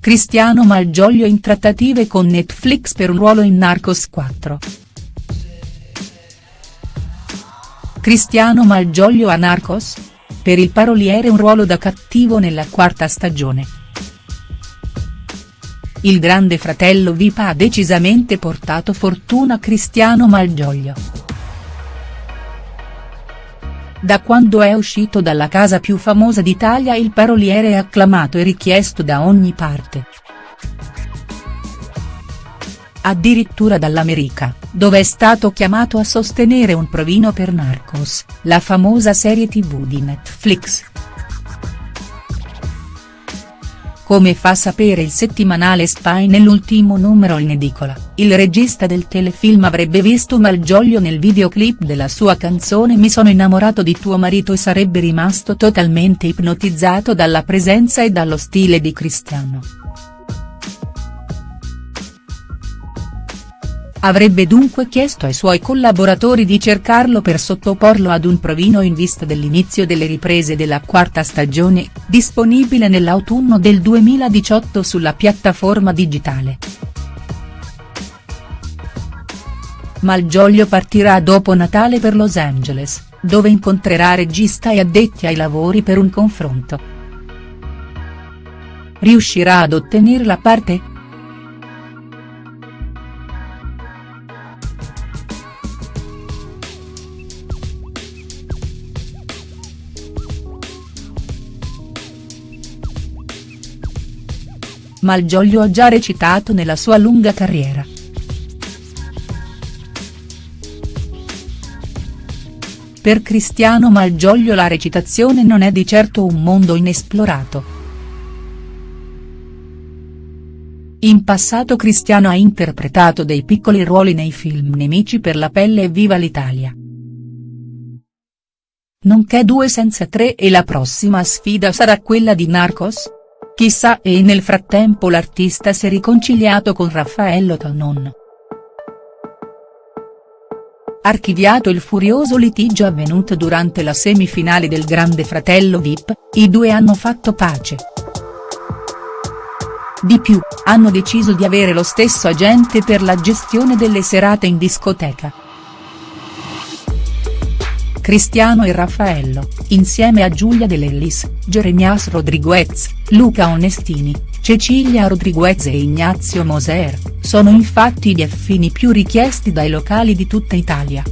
Cristiano Malgioglio in trattative con Netflix per un ruolo in Narcos 4. Cristiano Malgioglio a Narcos? Per il paroliere un ruolo da cattivo nella quarta stagione. Il grande fratello VIP ha decisamente portato fortuna a Cristiano Malgioglio. Da quando è uscito dalla casa più famosa d'Italia il paroliere è acclamato e richiesto da ogni parte. Addirittura dall'America, dove è stato chiamato a sostenere un provino per Narcos, la famosa serie tv di Netflix. Come fa sapere il settimanale Spy nell'ultimo numero in edicola, il regista del telefilm avrebbe visto Malgioglio nel videoclip della sua canzone Mi sono innamorato di tuo marito e sarebbe rimasto totalmente ipnotizzato dalla presenza e dallo stile di Cristiano. Avrebbe dunque chiesto ai suoi collaboratori di cercarlo per sottoporlo ad un provino in vista dell'inizio delle riprese della quarta stagione, disponibile nell'autunno del 2018 sulla piattaforma digitale. Malgioglio partirà dopo Natale per Los Angeles, dove incontrerà regista e addetti ai lavori per un confronto. Riuscirà ad ottenere la parte?. Malgioglio ha già recitato nella sua lunga carriera. Per Cristiano Malgioglio la recitazione non è di certo un mondo inesplorato. In passato Cristiano ha interpretato dei piccoli ruoli nei film Nemici per la pelle e Viva l'Italia. Nonché due senza tre e la prossima sfida sarà quella di Narcos?. Chissà e nel frattempo l'artista si è riconciliato con Raffaello Tonon. Archiviato il furioso litigio avvenuto durante la semifinale del Grande Fratello Vip, i due hanno fatto pace. Di più, hanno deciso di avere lo stesso agente per la gestione delle serate in discoteca. Cristiano e Raffaello, insieme a Giulia De Lellis, Jeremias Rodriguez, Luca Onestini, Cecilia Rodriguez e Ignazio Moser, sono infatti gli affini più richiesti dai locali di tutta Italia.